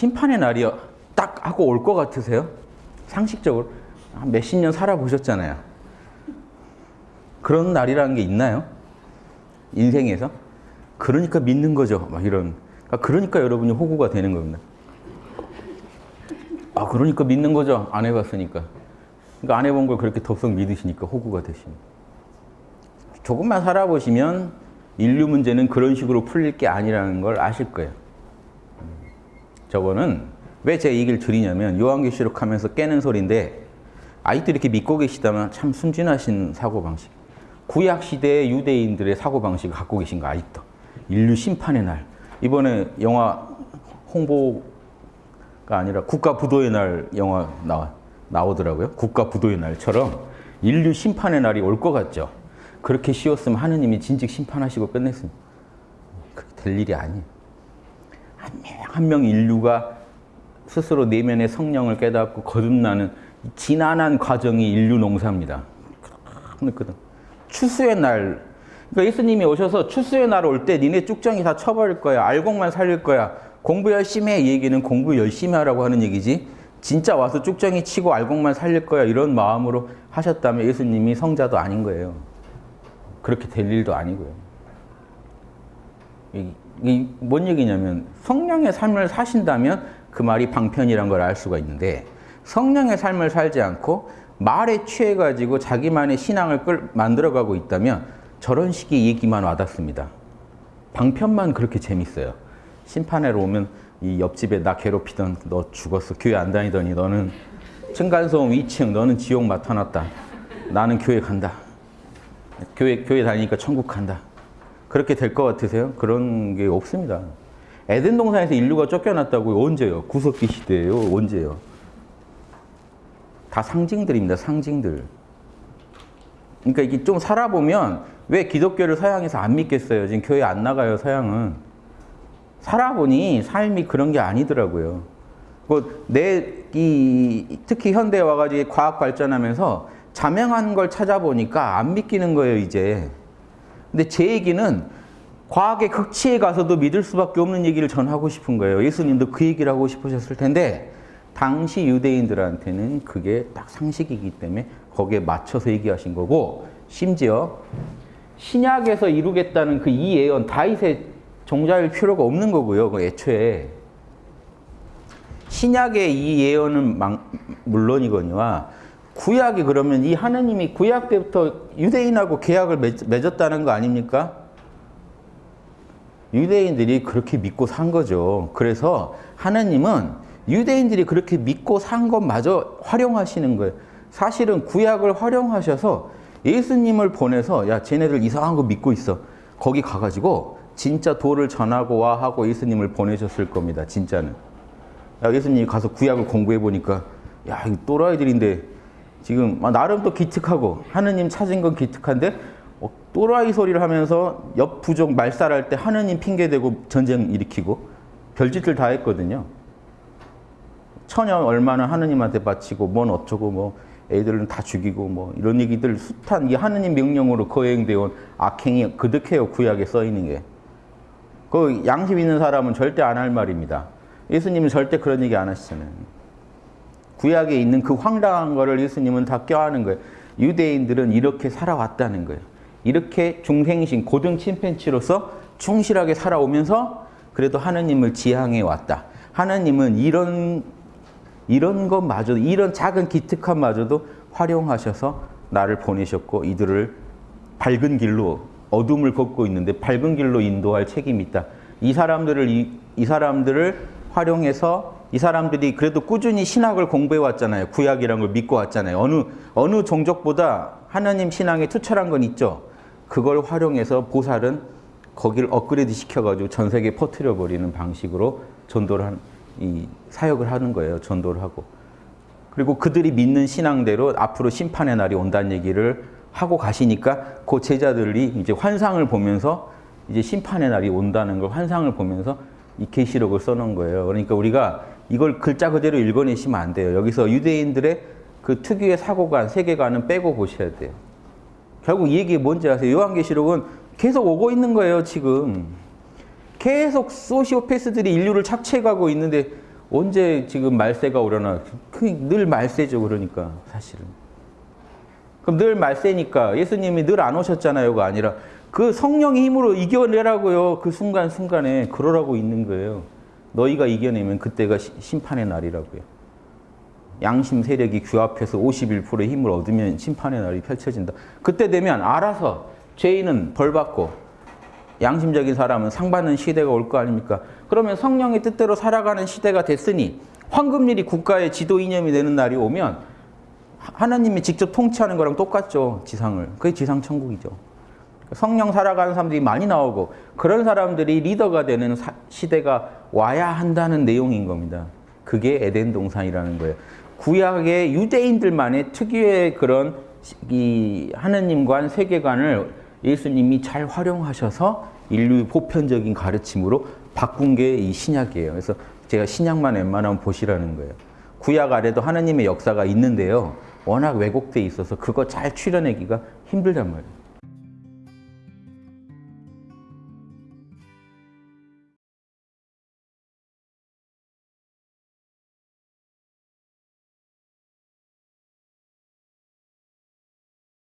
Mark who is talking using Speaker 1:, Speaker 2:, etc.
Speaker 1: 심판의 날이 딱 하고 올 것 같으세요? 상식적으로 한 몇십 년 살아보셨잖아요. 그런 날이라는 게 있나요? 인생에서? 그러니까 믿는 거죠. 막 이런. 그러니까, 그러니까 여러분이 호구가 되는 겁니다. 아, 그러니까 믿는 거죠. 안 해봤으니까. 그러니까 안 해본 걸 그렇게 덥석 믿으시니까 호구가 되십니다. 조금만 살아보시면 인류 문제는 그런 식으로 풀릴 게 아니라는 걸 아실 거예요. 저거는 왜제 얘기를 드리냐면 요한계시록 하면서 깨는 소리인데 아직도 이렇게 믿고 계시다면 참 순진하신 사고방식. 구약시대의 유대인들의 사고방식을 갖고 계신 거 아직도. 인류 심판의 날. 이번에 영화 홍보가 아니라 국가 부도의 날 영화 나와, 나오더라고요. 국가 부도의 날처럼 인류 심판의 날이 올 것 같죠. 그렇게 쉬웠으면 하느님이 진즉 심판하시고 끝냈습니다. 그게 될 일이 아니에요. 한명한명 인류가 스스로 내면의 성령을 깨닫고 거듭나는 지난한 과정이 인류 농사입니다. 그렇거든. 추수의 날. 그러니까 예수님이 오셔서 추수의 날 올 때 니네 쭉정이 다 쳐버릴 거야. 알곡만 살릴 거야. 공부 열심히 해. 이 얘기는 공부 열심히 하라고 하는 얘기지. 진짜 와서 쭉정이 치고 알곡만 살릴 거야. 이런 마음으로 하셨다면 예수님이 성자도 아닌 거예요. 그렇게 될 일도 아니고요. 이, 뭔 얘기냐면 성령의 삶을 사신다면 그 말이 방편이란 걸 알 수가 있는데 성령의 삶을 살지 않고 말에 취해가지고 자기만의 신앙을 끌, 만들어가고 있다면 저런 식의 얘기만 와닿습니다. 방편만 그렇게 재밌어요. 심판회로 오면 이 옆집에 나 괴롭히던 너 죽었어. 교회 안 다니더니 너는 층간소음 2층 너는 지옥 맡아놨다. 나는 교회 간다. 교회, 교회 다니니까 천국 간다. 그렇게 될 것 같으세요? 그런 게 없습니다. 에덴 동산에서 인류가 쫓겨났다고요? 언제요? 구석기 시대예요? 언제요? 다 상징들입니다. 상징들. 그러니까 이게 좀 살아보면 왜 기독교를 서양에서 안 믿겠어요? 지금 교회 안 나가요, 서양은. 살아보니 삶이 그런 게 아니더라고요. 뭐 내, 이, 특히 현대에 와가지고 과학 발전하면서 자명한 걸 찾아보니까 안 믿기는 거예요, 이제. 근데 제 얘기는 과학의 극치에 가서도 믿을 수밖에 없는 얘기를 전하고 싶은 거예요. 예수님도 그 얘기를 하고 싶으셨을 텐데 당시 유대인들한테는 그게 딱 상식이기 때문에 거기에 맞춰서 얘기하신 거고 심지어 신약에서 이루겠다는 그 이 예언 다윗의 종자일 필요가 없는 거고요. 그 애초에 신약의 이 예언은 물론이거니와 구약이 그러면 이 하느님이 구약 때부터 유대인하고 계약을 맺었다는 거 아닙니까? 유대인들이 그렇게 믿고 산 거죠. 그래서 하느님은 유대인들이 그렇게 믿고 산 것마저 활용하시는 거예요. 사실은 구약을 활용하셔서 예수님을 보내서 야 쟤네들 이상한 거 믿고 있어. 거기 가가지고 진짜 도를 전하고 와 하고 예수님을 보내셨을 겁니다. 진짜는. 야, 예수님이 가서 구약을 공부해 보니까 야, 이 또라이들인데 지금 나름 또 기특하고 하느님 찾은 건 기특한데 어, 또라이 소리를 하면서 옆 부족 말살할 때 하느님 핑계대고 전쟁 일으키고 별짓을 다 했거든요. 처녀 얼마나 하느님한테 바치고 뭔 어쩌고 뭐 애들은 다 죽이고 뭐 이런 얘기들 숱한 이 하느님 명령으로 거행되어 온 악행이 그득해요 구약에 써 있는 게. 그 양심 있는 사람은 절대 안 할 말입니다. 예수님은 절대 그런 얘기 안 하시잖아요. 구약에 있는 그 황당한 거를 예수님은 다 껴안은 거예요. 유대인들은 이렇게 살아왔다는 거예요. 이렇게 중생신 고등 침팬치로서 충실하게 살아오면서 그래도 하느님을 지향해 왔다. 하느님은 이런 이런 것마저도 이런 작은 기특함마저도 활용하셔서 나를 보내셨고 이들을 밝은 길로 어둠을 걷고 있는데 밝은 길로 인도할 책임이 있다. 이 사람들을 이, 이 사람들을 활용해서 이 사람들이 그래도 꾸준히 신학을 공부해 왔잖아요. 구약이란 걸 믿고 왔잖아요. 어느 어느 종족보다 하나님 신앙에 투철한 건 있죠. 그걸 활용해서 보살은 거기를 업그레이드 시켜가지고 전 세계에 퍼뜨려 버리는 방식으로 전도를 한, 이 사역을 하는 거예요. 전도를 하고. 그리고 그들이 믿는 신앙대로 앞으로 심판의 날이 온다는 얘기를 하고 가시니까 그 제자들이 이제 환상을 보면서 이제 심판의 날이 온다는 걸 환상을 보면서 이 계시록을 써놓은 거예요. 그러니까 우리가 이걸 글자 그대로 읽어내시면 안 돼요. 여기서 유대인들의 그 특유의 사고관, 세계관은 빼고 보셔야 돼요. 결국 이 얘기 뭔지 아세요? 요한계시록은 계속 오고 있는 거예요, 지금. 계속 소시오패스들이 인류를 착취해가고 있는데 언제 지금 말세가 오려나? 그늘 말세죠, 그러니까 사실은. 그럼 늘 말세니까 예수님이 늘 안 오셨잖아요가 아니라 그 성령의 힘으로 이겨내라고요. 그 순간순간에 그러라고 있는 거예요. 너희가 이겨내면 그때가 시- 심판의 날이라고요. 양심 세력이 규합해서 51%의 힘을 얻으면 심판의 날이 펼쳐진다. 그때 되면 알아서 죄인은 벌받고 양심적인 사람은 상받는 시대가 올 거 아닙니까? 그러면 성령의 뜻대로 살아가는 시대가 됐으니 황금일이 국가의 지도 이념이 되는 날이 오면 하- 하나님이 직접 통치하는 거랑 똑같죠. 지상을. 그게 지상 천국이죠. 성령 살아가는 사람들이 많이 나오고 그런 사람들이 리더가 되는 사- 시대가 와야 한다는 내용인 겁니다. 그게 에덴 동산이라는 거예요. 구약의 유대인들만의 특유의 그런 시- 이 하느님관 세계관을 예수님이 잘 활용하셔서 인류 보편적인 가르침으로 바꾼 게 이 신약이에요. 그래서 제가 신약만 웬만하면 보시라는 거예요. 구약 아래도 하나님의 역사가 있는데요. 워낙 왜곡돼 있어서 그거 잘 추려내기가 힘들단 말이에요.